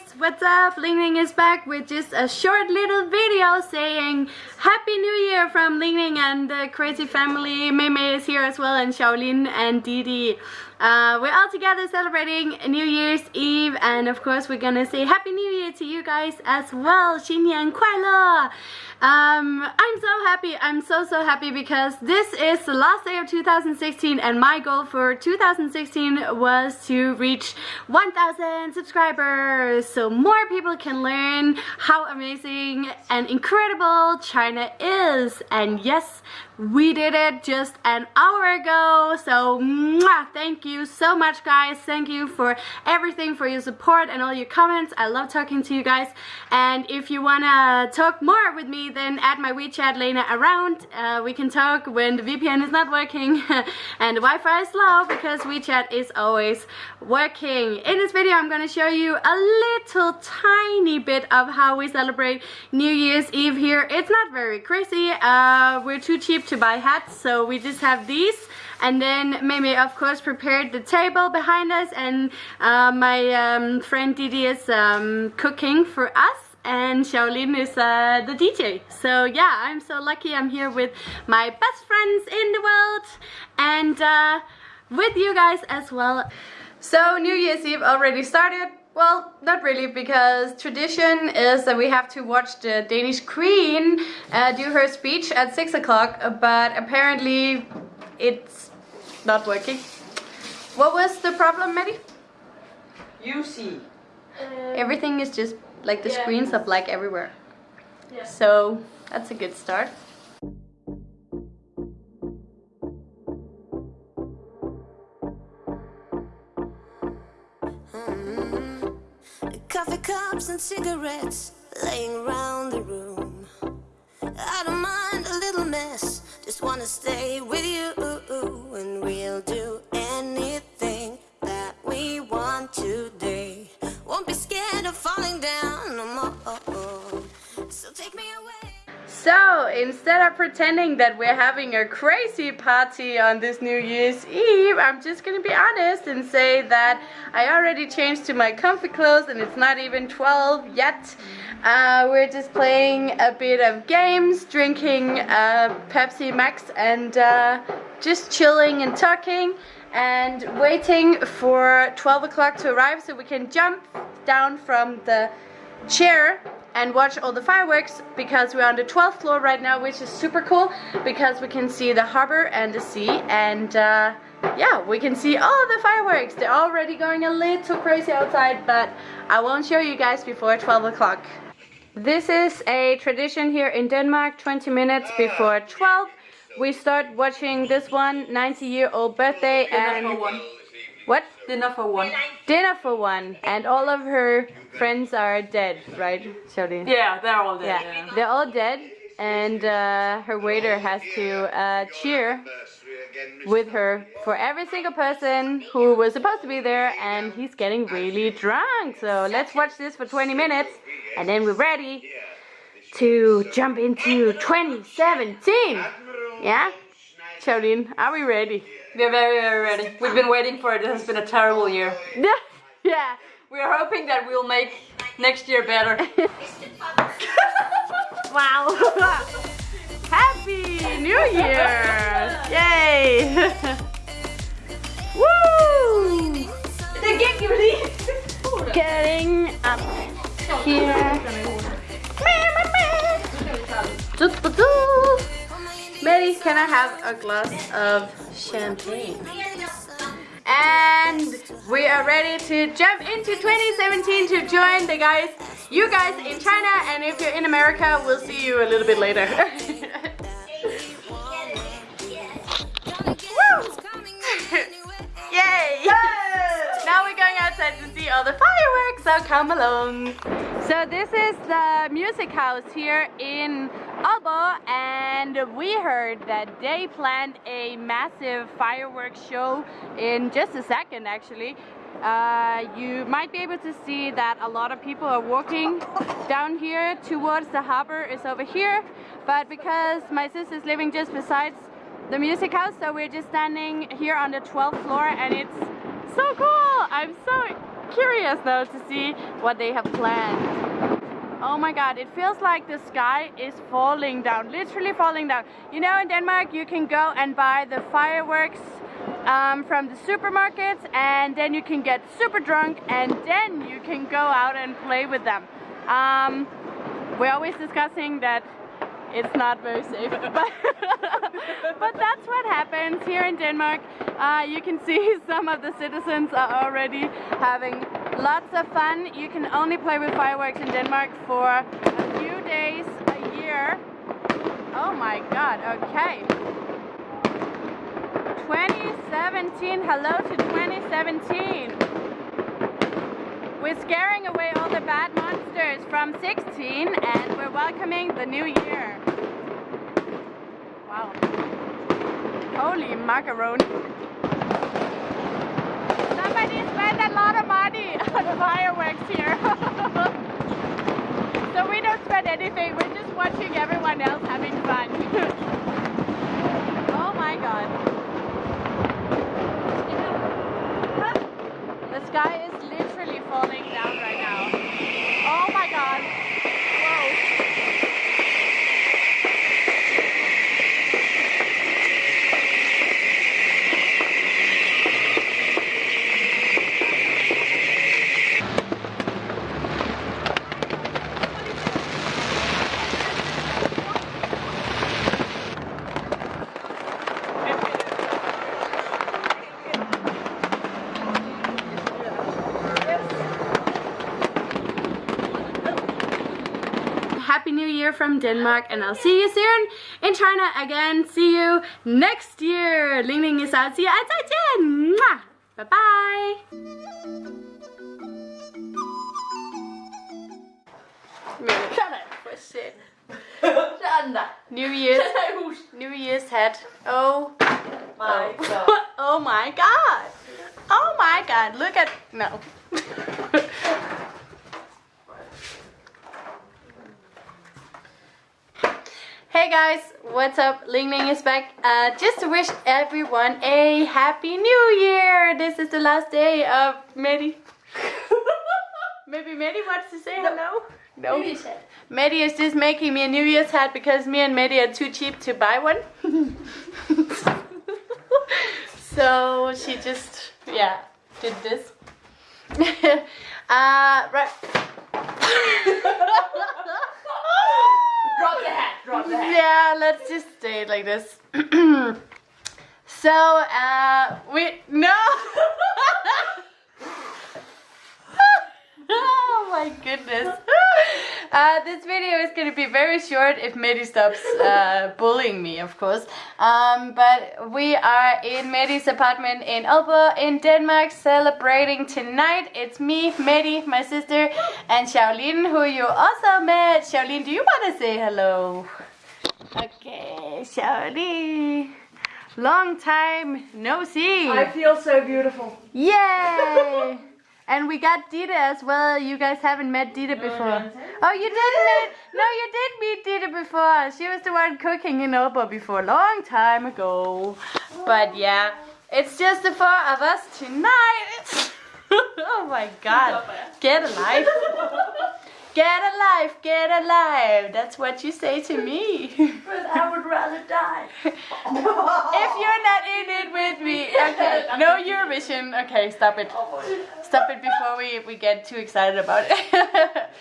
guys, what's up? Ling Ling is back with just a short little video saying Happy New Year from Ling Ling and the crazy family. Mei Mei is here as well and Shaolin and Didi. Uh, we're all together celebrating New Year's Eve and of course we're gonna say Happy New Year to you guys as well. 新年快乐! Um, I'm so happy, I'm so so happy because this is the last day of 2016 and my goal for 2016 was to reach 1000 subscribers so more people can learn how amazing and incredible China is and yes we did it just an hour ago so mwah, thank you so much guys. Thank you for everything for your support and all your comments. I love talking to you guys. And if you wanna talk more with me then add my WeChat Lena around. Uh, we can talk when the VPN is not working. And the Wi-Fi is slow because WeChat is always working. In this video I'm gonna show you a little tiny bit of how we celebrate New Year's Eve here. It's not very crazy. Uh, we're too cheap to buy hats so we just have these and then Mimi of course prepared the table behind us and uh, my um, friend Didi is um, cooking for us and Xiaolin is uh, the DJ. So yeah, I'm so lucky I'm here with my best friends in the world and uh, with you guys as well. So New Year's Eve already started. Well, not really, because tradition is that we have to watch the Danish Queen uh, do her speech at 6 o'clock, but apparently it's not working. What was the problem, Maddie? You see. Uh, Everything is just, like the yeah. screens are black everywhere. Yeah. So, that's a good start. Coffee cups and cigarettes laying around the room. I don't mind a little mess, just wanna stay with you. And we'll do So, instead of pretending that we're having a crazy party on this New Year's Eve, I'm just gonna be honest and say that I already changed to my comfy clothes and it's not even 12 yet. Uh, we're just playing a bit of games, drinking uh, Pepsi Max and uh, just chilling and talking and waiting for 12 o'clock to arrive so we can jump down from the chair and watch all the fireworks because we're on the 12th floor right now which is super cool because we can see the harbor and the sea and uh, yeah we can see all the fireworks. They're already going a little crazy outside but I won't show you guys before 12 o'clock. This is a tradition here in Denmark 20 minutes before 12 we start watching this one 90 year old birthday and Dinner for one. What Dinner for one. dinner for one and all of her friends are dead right Xiaolin? Yeah, they're all dead. yeah. Yeah. they're all dead and uh, her waiter has to uh, cheer with her for every single person who was supposed to be there and he's getting really drunk so let's watch this for 20 minutes and then we're ready to jump into 2017 yeah Xiaolin, are we ready? We're very, very ready. We've been waiting for it. It has been a terrible year. yeah yeah. We're hoping that we'll make next year better. Wow! Happy New Year! Yay! Woo! Jo lige. Getting up here. Mary, can I have a glass of champagne? And we are ready to jump into 2017 to join the guys, you guys in China, and if you're in America, we'll see you a little bit later. Yay! Now we're going outside to see all the fireworks, so come along. So this is the music house here in Aalborg and we heard that they planned a massive fireworks show in just a second actually. Uh, you might be able to see that a lot of people are walking down here towards the harbor is over here but because my sister is living just besides the music house so we're just standing here on the 12th floor and it's so cool! I'm so curious though to see what they have planned. Oh my god, it feels like the sky is falling down, literally falling down. You know, in Denmark, you can go and buy the fireworks um, from the supermarkets and then you can get super drunk and then you can go out and play with them. Um, we're always discussing that it's not very safe, but, but that's what happens here in Denmark. Uh, you can see some of the citizens are already having lots of fun. You can only play with fireworks in Denmark for a few days a year. Oh my god, okay. 2017, hello to 2017. We're scaring away all the bad monsters from 16 and we're welcoming the new year. Wow. Holy macaroni. Somebody spent a lot of money on fireworks here. so we don't spend anything, we're just watching everyone else having fun. oh my god. The sky is literally falling down right now. Oh my god. Whoa. Happy New Year from Denmark and I'll see you soon in China again. See you next year. Ling Ling is out. See you. 再见. Mwah. Bye bye. Shut up. For shit. Sådan. New Year's Sæt dig i hus. New Year's hat. Oh. My God. oh my god. Oh my god. Look at no. Hey guys, what's up? Ling Ling is back. Uh, just to wish everyone a happy new year. This is the last day of Medi. Maybe Medi wants to say hello. No. New Year's. Medi is just making me a New Year's hat because me and Medi are too cheap to buy one. so she just, yeah, did this. uh, right. Drop the hat. Drop the hat. yeah, let's just stay like this. so, uh, we, no! oh my goodness. Uh, this video is going to be very short if Medi stops uh, bullying me, of course. Um, but we are in Medi's apartment in Aalborg in Denmark celebrating tonight. It's me, Medi, my sister, and Shaolin, who you also met. Shaolin, do you want to say hello? Okay, Shaolin. Long time no see. I feel so beautiful. Yay! and we got Dita as well. You guys haven't met Dita before. Oh, you did meet? No, you did meet Dita before. She was the one cooking in Aalborg before, a long time ago. But yeah, it's just the four of us tonight. oh my god. Get a life. Get a life, get a life. That's what you say to me. But I would rather die. if you're not in it with me. Okay, no Eurovision. Okay, stop it. Stop it before we, we get too excited about it.